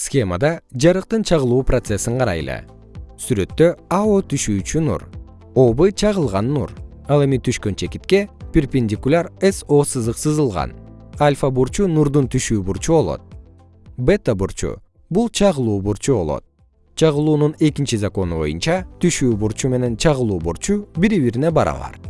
схемада жарыктын чагылуу процессин карайлы. Сүрөттө ао түшүүчү нур об чагылган нур. Ал эми түшкөн чекитке перпендикуляр со сызык сызылган. Альфа бурчу нурдун түшүү бурчу болот. Бета бурчу бул чагылуу бурчу болот. Чагылуунун экинчи закону боюнча түшүү бурчу менен чагылуу бурчу бири бирине барабар